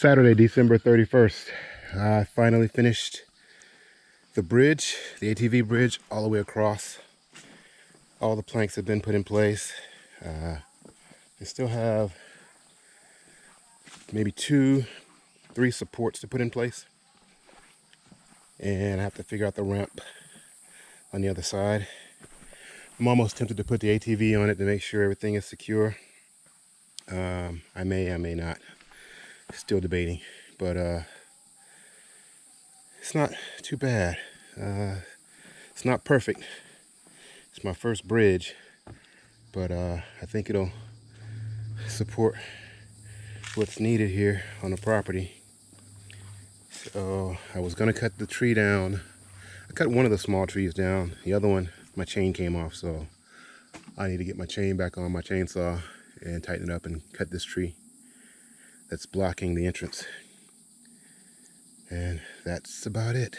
Saturday, December 31st. I finally finished the bridge, the ATV bridge, all the way across. All the planks have been put in place. Uh, I still have maybe two, three supports to put in place. And I have to figure out the ramp on the other side. I'm almost tempted to put the ATV on it to make sure everything is secure. Um, I may, I may not. Still debating, but uh, it's not too bad. Uh, it's not perfect. It's my first bridge, but uh, I think it'll support what's needed here on the property. So I was gonna cut the tree down. I cut one of the small trees down. The other one, my chain came off, so I need to get my chain back on my chainsaw and tighten it up and cut this tree that's blocking the entrance. And that's about it.